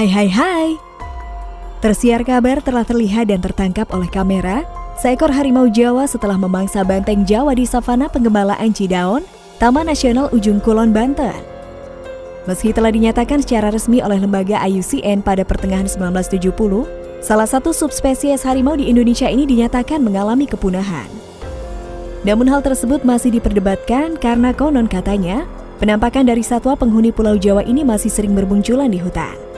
Hai hai hai. Tersiar kabar telah terlihat dan tertangkap oleh kamera seekor harimau Jawa setelah memangsa banteng Jawa di savana pengembalaan Cidaon, Taman Nasional Ujung Kulon, Banten. Meski telah dinyatakan secara resmi oleh lembaga IUCN pada pertengahan 1970, salah satu subspesies harimau di Indonesia ini dinyatakan mengalami kepunahan. Namun hal tersebut masih diperdebatkan karena konon katanya, penampakan dari satwa penghuni Pulau Jawa ini masih sering bermunculan di hutan.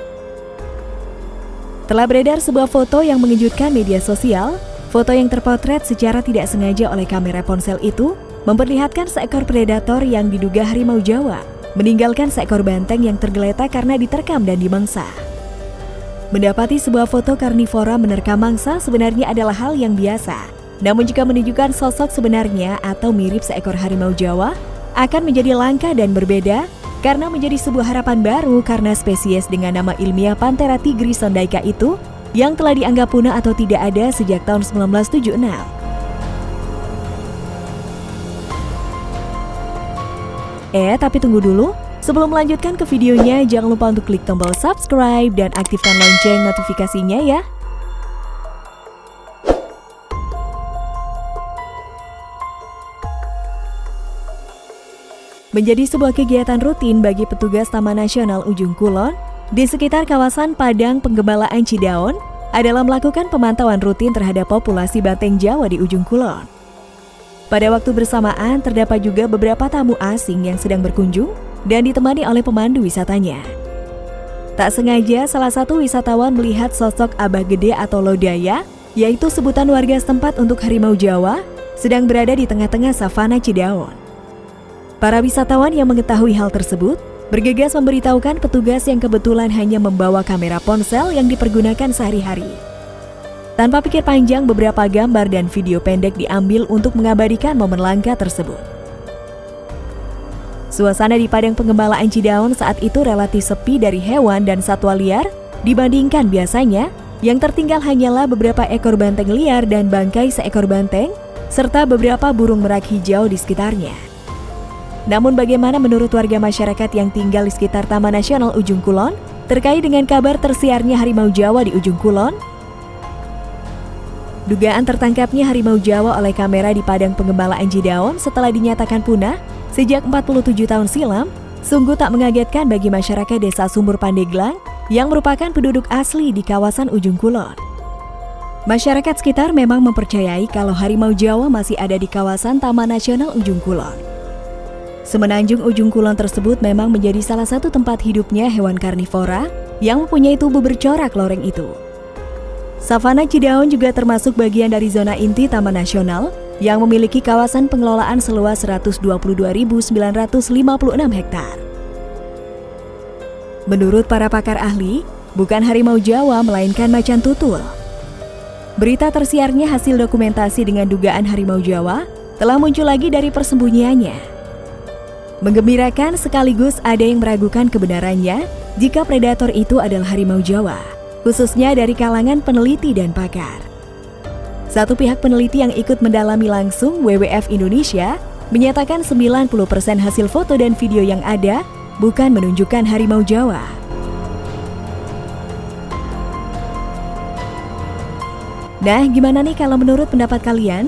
Telah beredar sebuah foto yang mengejutkan media sosial. Foto yang terpotret secara tidak sengaja oleh kamera ponsel itu memperlihatkan seekor predator yang diduga harimau Jawa meninggalkan seekor banteng yang tergeletak karena diterkam dan dimangsa. Mendapati sebuah foto karnivora menerkam mangsa sebenarnya adalah hal yang biasa. Namun jika menunjukkan sosok sebenarnya atau mirip seekor harimau Jawa, akan menjadi langka dan berbeda karena menjadi sebuah harapan baru karena spesies dengan nama ilmiah Panthera tigris sondaika itu yang telah dianggap punah atau tidak ada sejak tahun 1976. Eh, tapi tunggu dulu. Sebelum melanjutkan ke videonya, jangan lupa untuk klik tombol subscribe dan aktifkan lonceng notifikasinya ya. Menjadi sebuah kegiatan rutin bagi petugas Taman Nasional Ujung Kulon di sekitar kawasan Padang Penggembalaan Cidaon adalah melakukan pemantauan rutin terhadap populasi banteng Jawa di Ujung Kulon. Pada waktu bersamaan, terdapat juga beberapa tamu asing yang sedang berkunjung dan ditemani oleh pemandu wisatanya. Tak sengaja, salah satu wisatawan melihat sosok abah gede atau lodaya, yaitu sebutan warga setempat untuk harimau Jawa, sedang berada di tengah-tengah savana Cidaon. Para wisatawan yang mengetahui hal tersebut bergegas memberitahukan petugas yang kebetulan hanya membawa kamera ponsel yang dipergunakan sehari-hari. Tanpa pikir panjang, beberapa gambar dan video pendek diambil untuk mengabadikan momen langka tersebut. Suasana di Padang Pengembalaan Cidaon saat itu relatif sepi dari hewan dan satwa liar dibandingkan biasanya, yang tertinggal hanyalah beberapa ekor banteng liar dan bangkai seekor banteng, serta beberapa burung merak hijau di sekitarnya. Namun bagaimana menurut warga masyarakat yang tinggal di sekitar Taman Nasional Ujung Kulon terkait dengan kabar tersiarnya harimau Jawa di Ujung Kulon? Dugaan tertangkapnya harimau Jawa oleh kamera di Padang Pengembalaan Jidaon setelah dinyatakan punah sejak 47 tahun silam sungguh tak mengagetkan bagi masyarakat desa Sumur Pandeglang yang merupakan penduduk asli di kawasan Ujung Kulon. Masyarakat sekitar memang mempercayai kalau harimau Jawa masih ada di kawasan Taman Nasional Ujung Kulon. Semenanjung ujung kulon tersebut memang menjadi salah satu tempat hidupnya hewan karnivora yang mempunyai tubuh bercorak loreng itu. Savana Cidaon juga termasuk bagian dari zona inti Taman Nasional yang memiliki kawasan pengelolaan seluas 122.956 hektar. Menurut para pakar ahli, bukan harimau Jawa melainkan macan tutul. Berita tersiarnya hasil dokumentasi dengan dugaan harimau Jawa telah muncul lagi dari persembunyiannya. Menggembirakan sekaligus ada yang meragukan kebenarannya jika predator itu adalah harimau Jawa, khususnya dari kalangan peneliti dan pakar. Satu pihak peneliti yang ikut mendalami langsung WWF Indonesia menyatakan 90% hasil foto dan video yang ada bukan menunjukkan harimau Jawa. Nah, gimana nih kalau menurut pendapat kalian?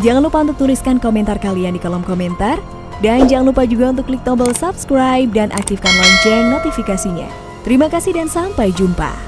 Jangan lupa untuk tuliskan komentar kalian di kolom komentar dan jangan lupa juga untuk klik tombol subscribe dan aktifkan lonceng notifikasinya. Terima kasih dan sampai jumpa.